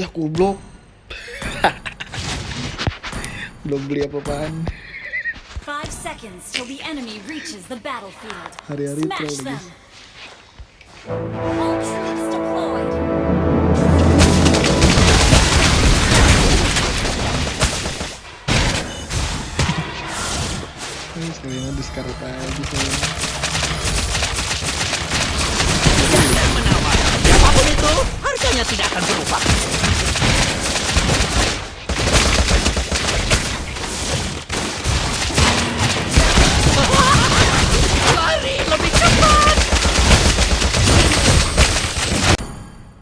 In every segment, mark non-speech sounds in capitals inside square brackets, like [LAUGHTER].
Ya goblok. [LAUGHS] Belum beli apa-apaan. Five seconds till the enemy reaches the battlefield. Hari-hari troll. Ini sekalian diskaret aja saya. Jangan menawar. Siapa pun itu, harganya tidak akan berubah. Lari lebih cepat.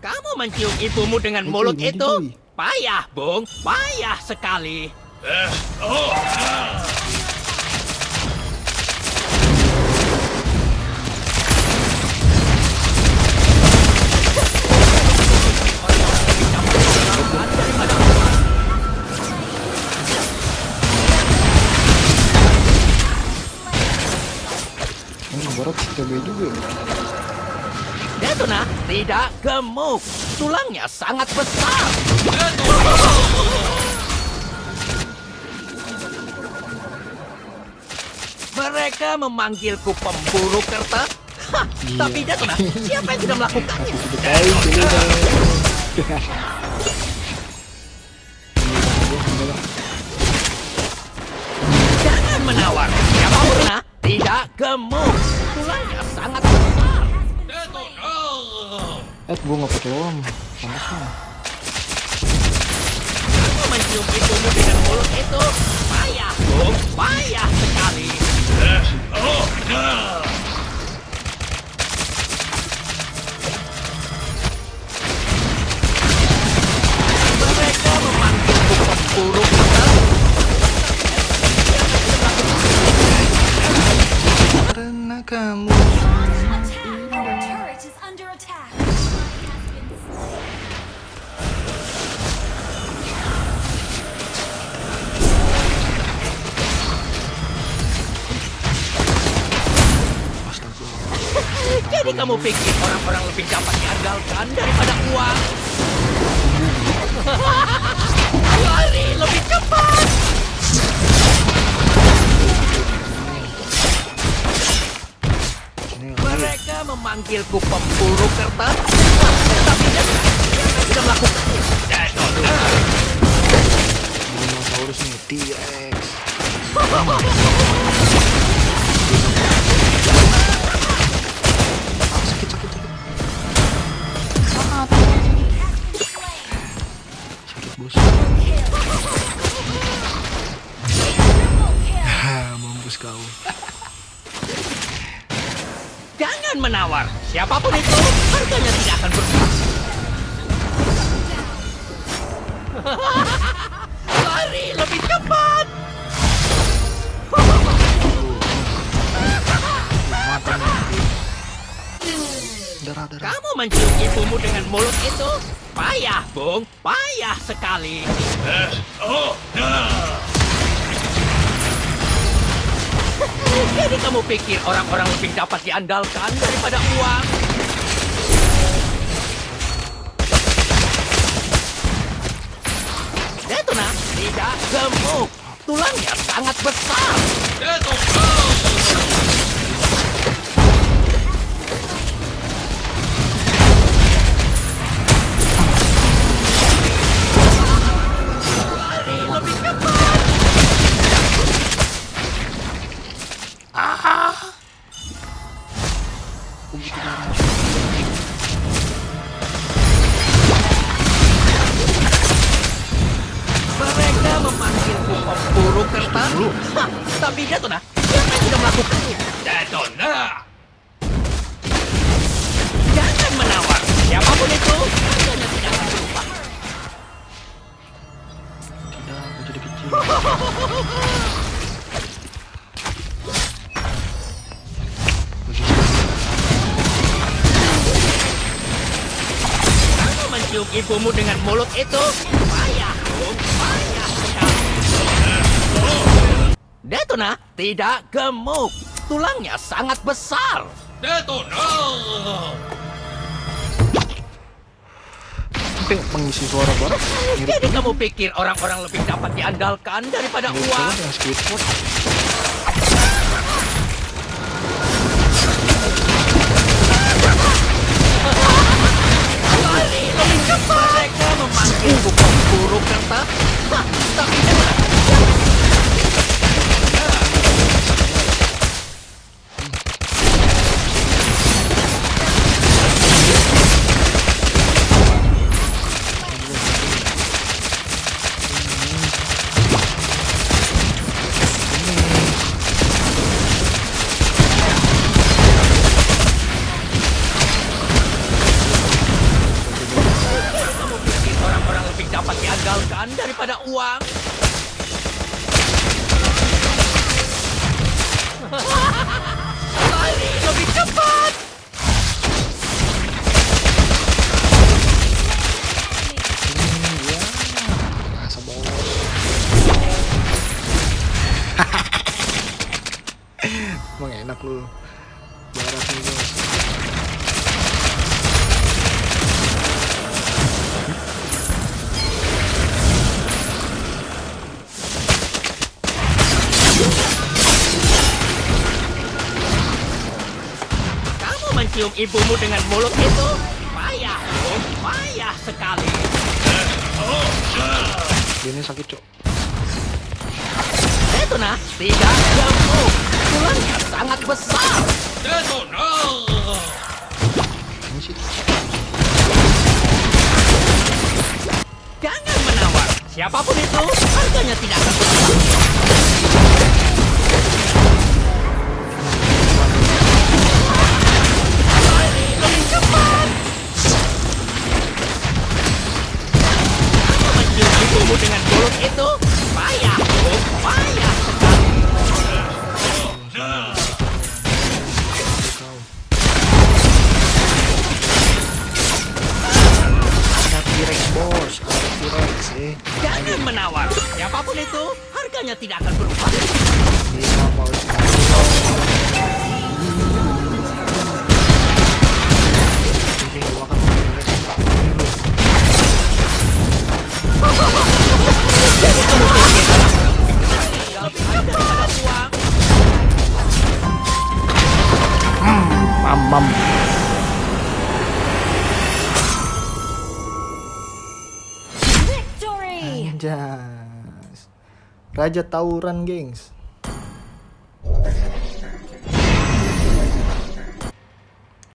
Kamu mencium ibumu dengan mulut itu? Boy. Payah, Bung. Payah sekali. Oh, barat CTB juga. ya? Detona tidak gemuk. Tulangnya sangat besar. Mereka memanggilku pemburu kertas. Hah, Iya. Tapi Detona, siapa yang tidak melakukannya? Sudah dong. Jangan menawar. Siapa pun nah, tidak gemuk. Tulangnya sangat besar. Eh, gua nggak pakai om. Pantas mah. Kamu mencium ibumu dengan mulut itu. Payah, Bung. Payah sekali. Mereka kamu pikir orang-orang lebih dapat diandalkan daripada uang? [LAUGHS] Lari lebih cepat! Mereka memanggilku pemburu kertas, tapi dia tidak melakukannya. dinosaurus nih T-Rex. [LAUGHS] Jangan menawar. Siapa pun itu, harganya tidak akan berubah. [LAUGHS] Lari lebih cepat. Kamu mencium ibumu dengan mulut itu? Payah, Bung. Payah sekali. Jadi kamu pikir orang-orang lebih dapat diandalkan daripada uang? Detona tidak gemuk. Tulangnya sangat besar. Lari kertas. Hah, tapi Detona, siapa yang sudah melakukannya? Detona! Jangan menawar. Siapa pun itu, tidak berubah. Tidak, aku jadi kecil. Kamu mencium ibumu dengan mulut itu? Bung. Detona tidak gemuk. Tulangnya sangat besar. Detona! sampai mengisi suara mirip Jadi kamu pikir orang-orang lebih dapat diandalkan daripada uang? banget dengan Squidward Lebih cepat. Mereka memanggilku pemburu kertas. Hah, tapi jangan. Kamu pikir orang-orang lebih dapat diandalkan daripada uang? Lari lebih cepat! Emang enak lu Barat nih bos mencium ibumu dengan mulut itu? Payah, Bung. Payah sekali. Dia ini sakit cok Detona tidak gemuk. Tulangnya sangat besar. Ini sih Jangan menawar. Siapa pun itu, harganya tidak akan berubah. Menawar. Siapa pun itu, harganya tidak akan berubah. Raja Tauran, gengs.